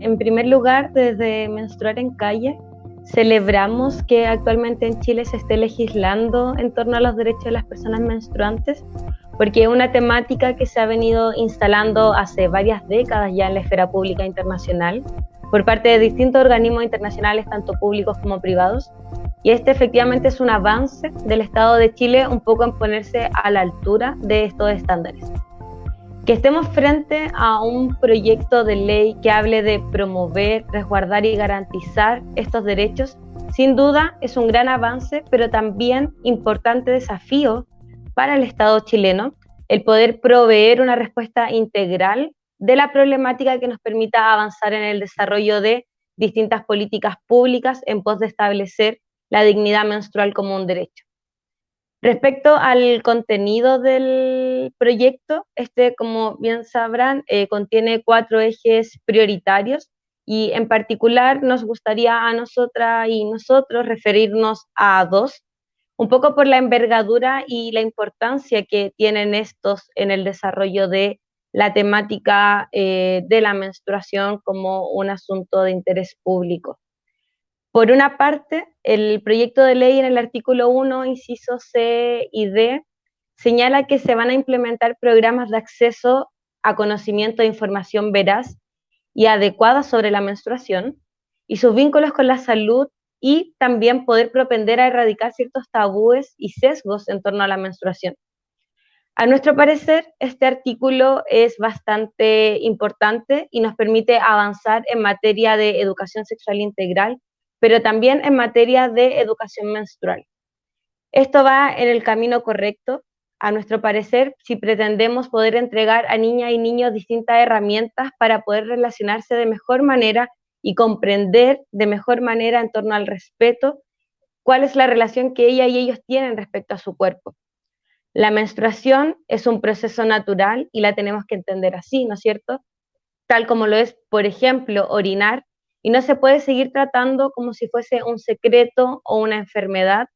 En primer lugar, desde Menstruar en Calle, celebramos que actualmente en Chile se esté legislando en torno a los derechos de las personas menstruantes, porque es una temática que se ha venido instalando hace varias décadas ya en la esfera pública internacional por parte de distintos organismos internacionales, tanto públicos como privados. Y este efectivamente es un avance del Estado de Chile un poco en ponerse a la altura de estos estándares. Que estemos frente a un proyecto de ley que hable de promover, resguardar y garantizar estos derechos, sin duda es un gran avance, pero también importante desafío para el Estado chileno el poder proveer una respuesta integral de la problemática que nos permita avanzar en el desarrollo de distintas políticas públicas en pos de establecer la dignidad menstrual como un derecho. Respecto al contenido del proyecto, este, como bien sabrán, eh, contiene cuatro ejes prioritarios y en particular nos gustaría a nosotras y nosotros referirnos a dos, un poco por la envergadura y la importancia que tienen estos en el desarrollo de la temática eh, de la menstruación como un asunto de interés público. Por una parte, el proyecto de ley en el artículo 1, inciso C y D, señala que se van a implementar programas de acceso a conocimiento de información veraz y adecuada sobre la menstruación y sus vínculos con la salud y también poder propender a erradicar ciertos tabúes y sesgos en torno a la menstruación. A nuestro parecer, este artículo es bastante importante y nos permite avanzar en materia de educación sexual integral pero también en materia de educación menstrual. Esto va en el camino correcto, a nuestro parecer, si pretendemos poder entregar a niñas y niños distintas herramientas para poder relacionarse de mejor manera y comprender de mejor manera en torno al respeto cuál es la relación que ella y ellos tienen respecto a su cuerpo. La menstruación es un proceso natural y la tenemos que entender así, ¿no es cierto? Tal como lo es, por ejemplo, orinar y no se puede seguir tratando como si fuese un secreto o una enfermedad,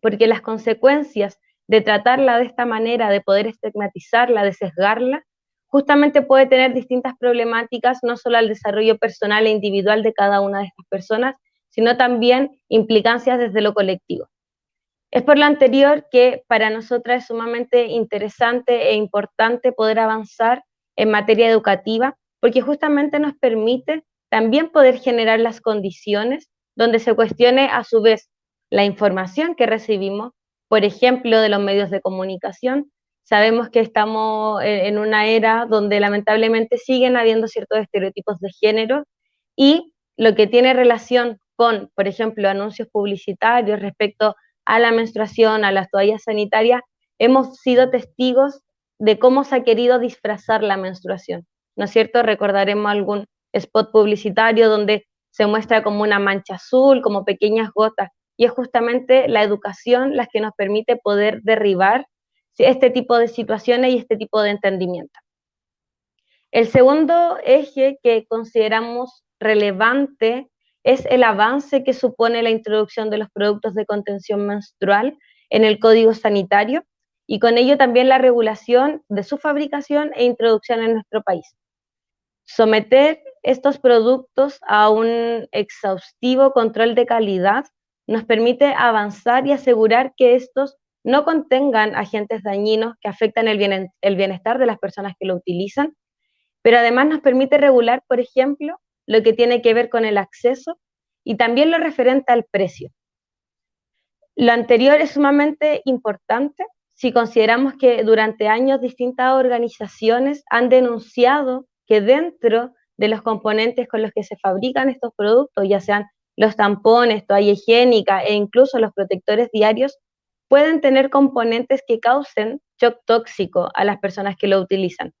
porque las consecuencias de tratarla de esta manera, de poder estigmatizarla, de sesgarla, justamente puede tener distintas problemáticas, no solo al desarrollo personal e individual de cada una de estas personas, sino también implicancias desde lo colectivo. Es por lo anterior que para nosotras es sumamente interesante e importante poder avanzar en materia educativa, porque justamente nos permite también poder generar las condiciones donde se cuestione a su vez la información que recibimos, por ejemplo, de los medios de comunicación. Sabemos que estamos en una era donde lamentablemente siguen habiendo ciertos estereotipos de género y lo que tiene relación con, por ejemplo, anuncios publicitarios respecto a la menstruación, a las toallas sanitarias, hemos sido testigos de cómo se ha querido disfrazar la menstruación. ¿No es cierto? Recordaremos algún spot publicitario donde se muestra como una mancha azul, como pequeñas gotas, y es justamente la educación la que nos permite poder derribar este tipo de situaciones y este tipo de entendimiento. El segundo eje que consideramos relevante es el avance que supone la introducción de los productos de contención menstrual en el Código Sanitario y con ello también la regulación de su fabricación e introducción en nuestro país. Someter estos productos a un exhaustivo control de calidad nos permite avanzar y asegurar que estos no contengan agentes dañinos que afectan el, bienestar de las personas que lo utilizan, pero además nos permite regular, por ejemplo, lo que tiene que ver con el acceso y también lo referente al precio. Lo anterior es sumamente importante si consideramos que durante años distintas organizaciones han denunciado que dentro de los componentes con los que se fabrican estos productos, ya sean los tampones, toalla higiénica e incluso los protectores diarios, pueden tener componentes que causen shock tóxico a las personas que lo utilizan.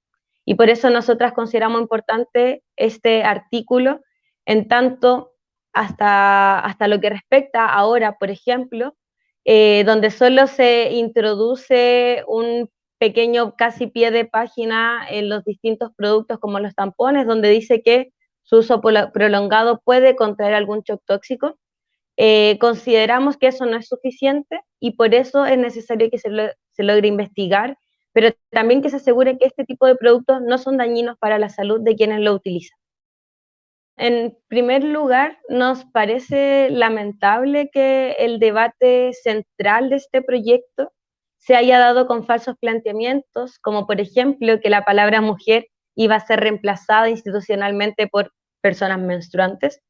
Y por eso nosotras consideramos importante este artículo, en tanto hasta, hasta lo que respecta ahora, por ejemplo, eh, donde solo se introduce un pequeño casi pie de página en los distintos productos como los tampones, donde dice que su uso prolongado puede contraer algún shock tóxico. Eh, consideramos que eso no es suficiente y por eso es necesario que se, se logre investigar, pero también que se asegure que este tipo de productos no son dañinos para la salud de quienes lo utilizan. en primer lugar, nos parece lamentable que el debate central de este proyecto se haya dado con falsos planteamientos, como por ejemplo que la palabra mujer iba a ser reemplazada institucionalmente por personas menstruantes,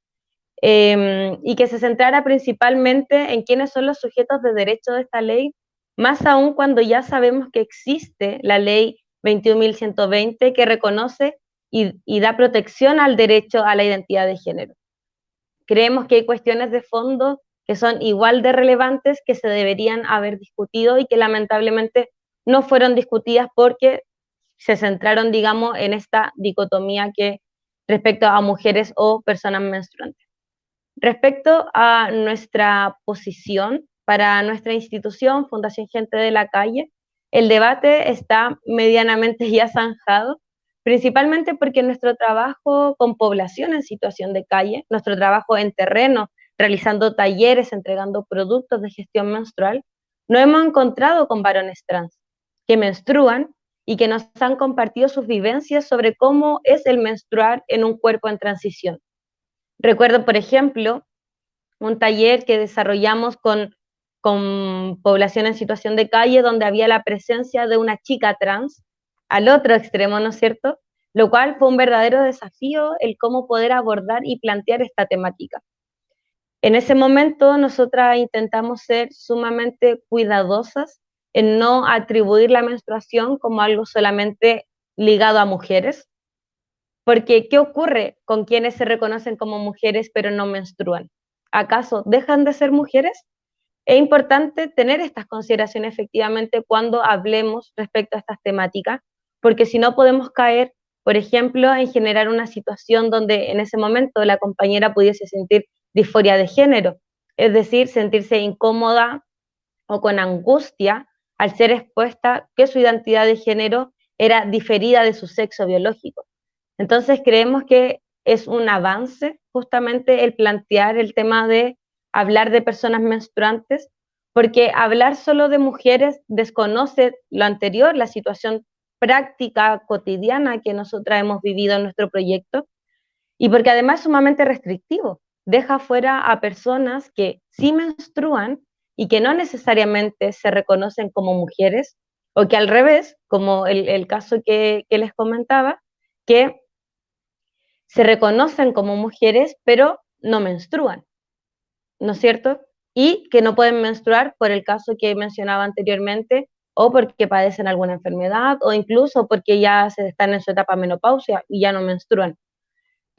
em, y que se centrara principalmente en quiénes son los sujetos de derecho de esta ley, más aún cuando ya sabemos que existe la ley 21.120 que reconoce y, da protección al derecho a la identidad de género. Creemos que hay cuestiones de fondo que son igual de relevantes que se deberían haber discutido y que lamentablemente no fueron discutidas porque se centraron, digamos, en esta dicotomía que respecto a mujeres o personas menstruantes. Respecto a nuestra posición para nuestra institución, Fundación Gente de la Calle, el debate está medianamente ya zanjado principalmente porque nuestro trabajo con población en situación de calle, nuestro trabajo en terreno, realizando talleres, entregando productos de gestión menstrual, no hemos encontrado con varones trans que menstruan y que nos han compartido sus vivencias sobre cómo es el menstruar en un cuerpo en transición. Recuerdo, por ejemplo, un taller que desarrollamos con, con población en situación de calle donde había la presencia de una chica trans al otro extremo, ¿no es cierto? Lo cual fue un verdadero desafío el cómo poder abordar y plantear esta temática. En ese momento nosotras intentamos ser sumamente cuidadosas en no atribuir la menstruación como algo solamente ligado a mujeres, porque ¿qué ocurre con quienes se reconocen como mujeres pero no menstruan? ¿Acaso dejan de ser mujeres? Es importante tener estas consideraciones efectivamente cuando hablemos respecto a estas temáticas, porque si no podemos caer, por ejemplo, en generar una situación donde en ese momento la compañera pudiese sentir disforia de género, es decir, sentirse incómoda o con angustia al ser expuesta que su identidad de género era diferida de su sexo biológico. Entonces creemos que es un avance justamente el plantear el tema de hablar de personas menstruantes, porque hablar solo de mujeres desconoce lo anterior, la situación práctica cotidiana que nosotras hemos vivido en nuestro proyecto y porque además es sumamente restrictivo. Deja fuera a personas que sí menstruan y que no necesariamente se reconocen como mujeres o que al revés, como el, caso que, que les comentaba, que se reconocen como mujeres pero no menstruan, ¿no es cierto? Y que no pueden menstruar por el caso que mencionaba anteriormente, o porque padecen alguna enfermedad o incluso porque ya se están en su etapa menopausia y ya no menstruan.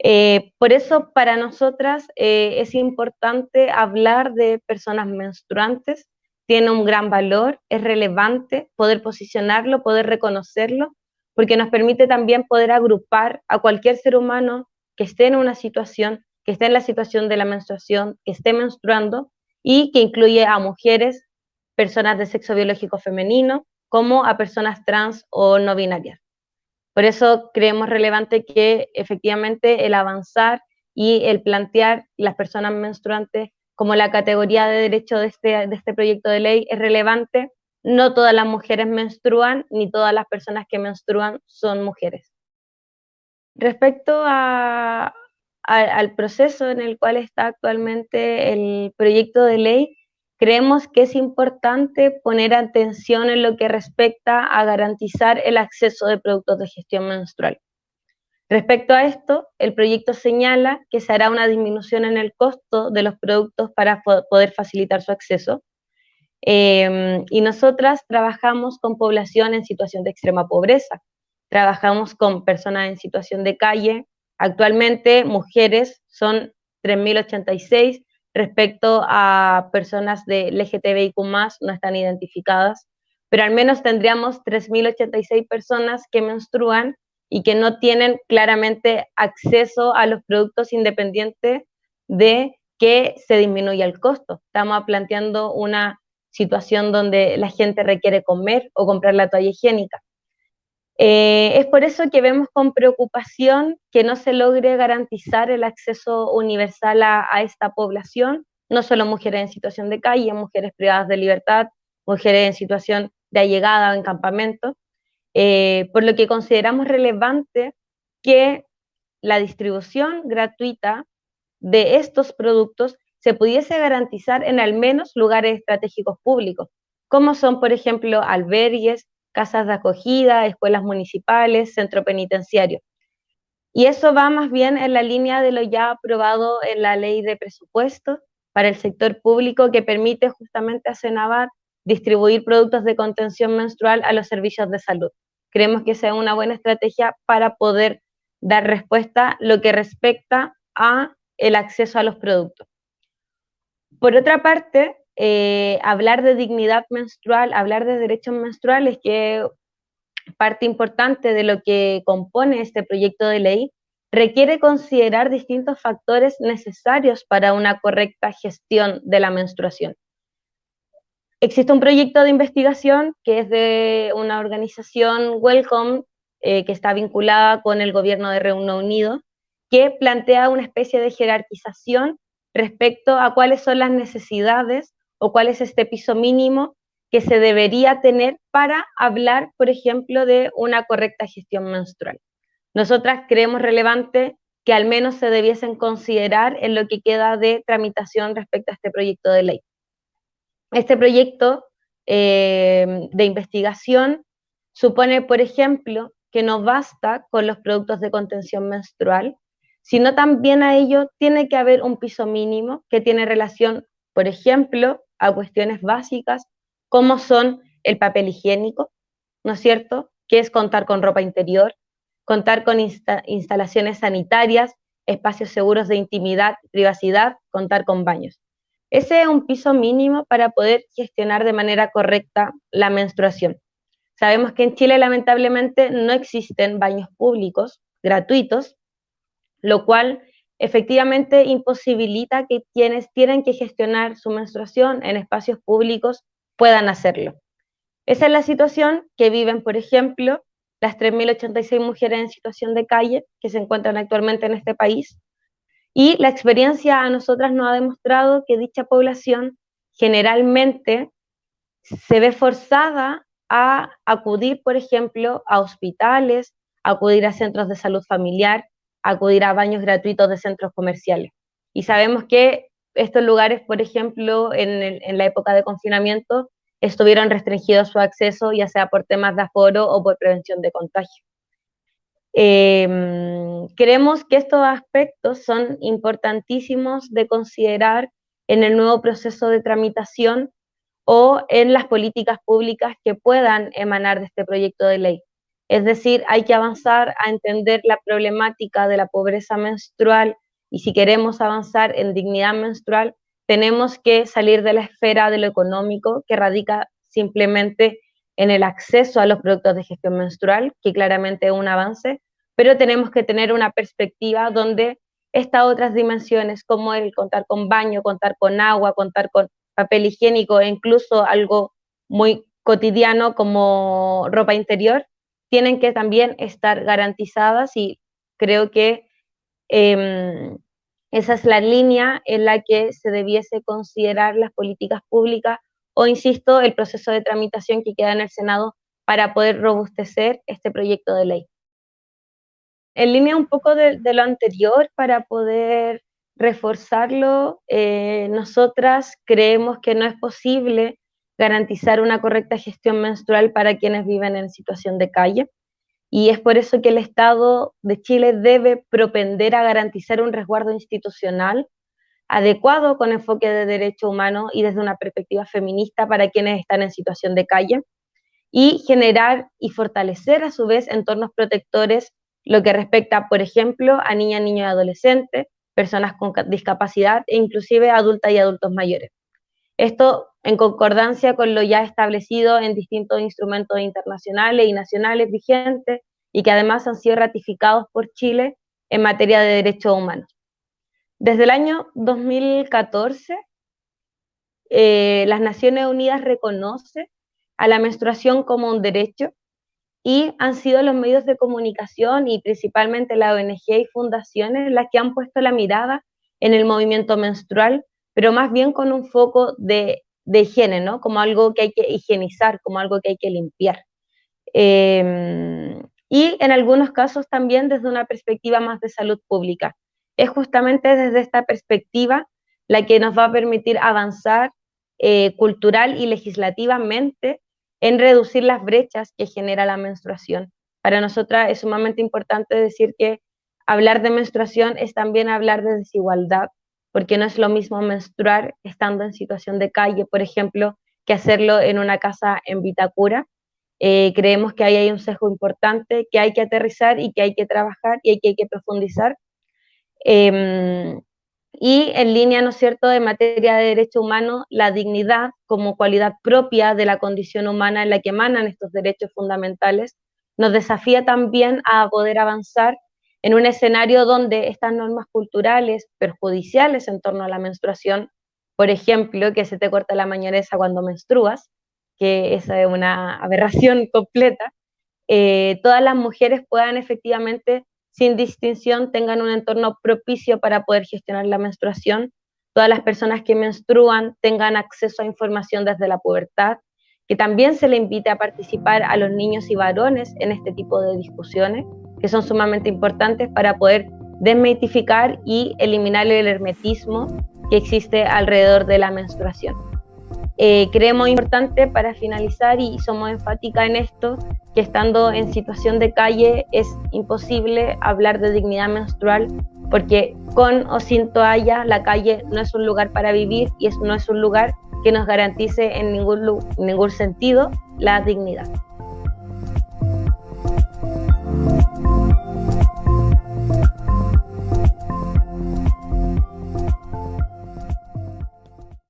Eh, por eso para nosotras eh, es importante hablar de personas menstruantes, tiene un gran valor, es relevante poder posicionarlo, poder reconocerlo, porque nos permite también poder agrupar a cualquier ser humano que esté en una situación, que esté en la situación de la menstruación, que esté menstruando y que incluye a mujeres, personas de sexo biológico femenino, como a personas trans o no binarias. Por eso creemos relevante que efectivamente el avanzar y el plantear las personas menstruantes como la categoría de derecho de este, este proyecto de ley es relevante. No todas las mujeres menstruan, ni todas las personas que menstruan son mujeres. Respecto al proceso en el cual está actualmente el proyecto de ley, Creemos que es importante poner atención en lo que respecta a garantizar el acceso de productos de gestión menstrual. Respecto a esto, el proyecto señala que se hará una disminución en el costo de los productos para poder facilitar su acceso. Em, y nosotras trabajamos con población en situación de extrema pobreza, trabajamos con personas en situación de calle. Actualmente, mujeres son 3.086, respecto a personas de LGTBIQ no están identificadas, pero al menos tendríamos 3.086 personas que menstruan y que no tienen claramente acceso a los productos independientes de que se disminuya el costo. Estamos planteando una situación donde la gente requiere comer o comprar la toalla higiénica. Eh, es por eso que vemos con preocupación que no se logre garantizar el acceso universal a, esta población, no solo mujeres en situación de calle, mujeres privadas de libertad, mujeres en situación de allegada o en campamento, eh, por lo que consideramos relevante que la distribución gratuita de estos productos se pudiese garantizar en al menos lugares estratégicos públicos, como son, por ejemplo, albergues, casas de acogida, escuelas municipales, centro penitenciario. Y eso va más bien en la línea de lo ya aprobado en la ley de presupuesto para el sector público que permite justamente a Cenavar distribuir productos de contención menstrual a los servicios de salud. Creemos que sea una buena estrategia para poder dar respuesta lo que respecta a el acceso a los productos. Por otra parte, eh, hablar de dignidad menstrual, hablar de derechos menstruales, que parte importante de lo que compone este proyecto de ley, requiere considerar distintos factores necesarios para una correcta gestión de la menstruación. Existe un proyecto de investigación que es de una organización Welcome, eh, que está vinculada con el gobierno de Reino Unido, que plantea una especie de jerarquización respecto a cuáles son las necesidades o cuál es este piso mínimo que se debería tener para hablar, por ejemplo, de una correcta gestión menstrual. Nosotras creemos relevante que al menos se debiesen considerar en lo que queda de tramitación respecto a este proyecto de ley. Este proyecto eh, de investigación supone, por ejemplo, que no basta con los productos de contención menstrual, sino también a ello tiene que haber un piso mínimo que tiene relación, por ejemplo, a cuestiones básicas como son el papel higiénico, ¿no es cierto? Que es contar con ropa interior, contar con instalaciones sanitarias, espacios seguros de intimidad, privacidad, contar con baños. Ese es un piso mínimo para poder gestionar de manera correcta la menstruación. Sabemos que en Chile lamentablemente no existen baños públicos gratuitos, lo cual efectivamente imposibilita que quienes tienen que gestionar su menstruación en espacios públicos puedan hacerlo. Esa es la situación que viven, por ejemplo, las 3.086 mujeres en situación de calle que se encuentran actualmente en este país. Y la experiencia a nosotras nos ha demostrado que dicha población generalmente se ve forzada a acudir, por ejemplo, a hospitales, a acudir a centros de salud familiar, acudir a baños gratuitos de centros comerciales. Y sabemos que estos lugares, por ejemplo, en, la época de confinamiento, estuvieron restringidos su acceso, ya sea por temas de aforo o por prevención de contagio. Em, creemos que estos aspectos son importantísimos de considerar en el nuevo proceso de tramitación o en las políticas públicas que puedan emanar de este proyecto de ley. Es decir, hay que avanzar a entender la problemática de la pobreza menstrual y si queremos avanzar en dignidad menstrual, tenemos que salir de la esfera de lo económico que radica simplemente en el acceso a los productos de gestión menstrual, que claramente es un avance, pero tenemos que tener una perspectiva donde estas otras dimensiones, como el contar con baño, contar con agua, contar con papel higiénico e incluso algo muy cotidiano como ropa interior, tienen que también estar garantizadas y creo que em, esa es la línea en la que se debiese considerar las políticas públicas o, insisto, el proceso de tramitación que queda en el Senado para poder robustecer este proyecto de ley. En línea un poco de, lo anterior, para poder reforzarlo, eh, nosotras creemos que no es posible garantizar una correcta gestión menstrual para quienes viven en situación de calle. Y es por eso que el Estado de Chile debe propender a garantizar un resguardo institucional adecuado con enfoque de derecho humano y desde una perspectiva feminista para quienes están en situación de calle y generar y fortalecer a su vez entornos protectores lo que respecta, por ejemplo, a niñas, niños y adolescentes, personas con discapacidad e inclusive adultas y adultos mayores. Esto en concordancia con lo ya establecido en distintos instrumentos internacionales y nacionales vigentes y que además han sido ratificados por Chile en materia de derechos humanos. Desde el año 2014, eh, las Naciones Unidas reconoce a la menstruación como un derecho y han sido los medios de comunicación y principalmente la ONG y fundaciones las que han puesto la mirada en el movimiento menstrual pero más bien con un foco de, higiene, ¿no? Como algo que hay que higienizar, como algo que hay que limpiar. Em, y en algunos casos también desde una perspectiva más de salud pública. Es justamente desde esta perspectiva la que nos va a permitir avanzar eh, cultural y legislativamente en reducir las brechas que genera la menstruación. Para nosotras es sumamente importante decir que hablar de menstruación es también hablar de desigualdad, porque no es lo mismo menstruar estando en situación de calle, por ejemplo, que hacerlo en una casa en Vitacura. Eh, creemos que ahí hay un sesgo importante que hay que aterrizar y que hay que trabajar y que hay que profundizar. Em, y en línea, ¿no es cierto?, de materia de derecho humano, la dignidad como cualidad propia de la condición humana en la que emanan estos derechos fundamentales, nos desafía también a poder avanzar en un escenario donde estas normas culturales perjudiciales en torno a la menstruación, por ejemplo, que se te corta la mañanesa cuando menstruas, que es una aberración completa, eh, todas las mujeres puedan efectivamente sin distinción tengan un entorno propicio para poder gestionar la menstruación, todas las personas que menstruan tengan acceso a información desde la pubertad, que también se le invite a participar a los niños y varones en este tipo de discusiones, que son sumamente importantes para poder desmitificar y eliminar el hermetismo que existe alrededor de la menstruación. Eh, creemos importante para finalizar y somos enfáticas en esto, que estando en situación de calle es imposible hablar de dignidad menstrual porque con o sin toalla la calle no es un lugar para vivir y no es un lugar que nos garantice en ningún sentido la dignidad.